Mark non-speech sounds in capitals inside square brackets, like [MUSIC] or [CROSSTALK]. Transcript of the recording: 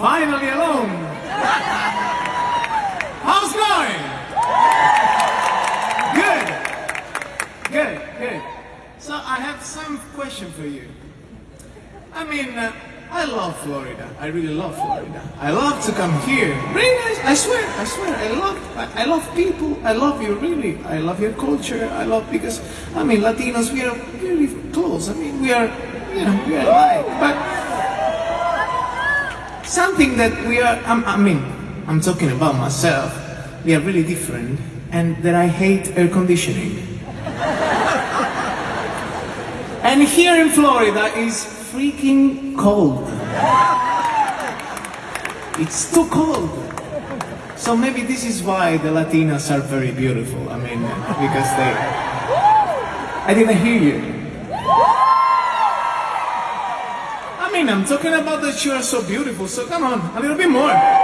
Finally alone. How's going? Good. Good, good. So I have some question for you. I mean, uh, I love Florida. I really love Florida. I love to come here. Really, I, swear, I swear, I love, I, I love people. I love you, really. I love your culture. I love because, I mean, Latinos, we are really close. I mean, we are, you know, we are alike. But something that we are, I'm, I mean, I'm talking about myself. We are really different, and that I hate air conditioning. [LAUGHS] And here in Florida is freaking cold. It's too cold. So maybe this is why the Latinas are very beautiful. I mean, because they. I didn't hear you. I'm talking about that you are so beautiful, so come on, a little bit more.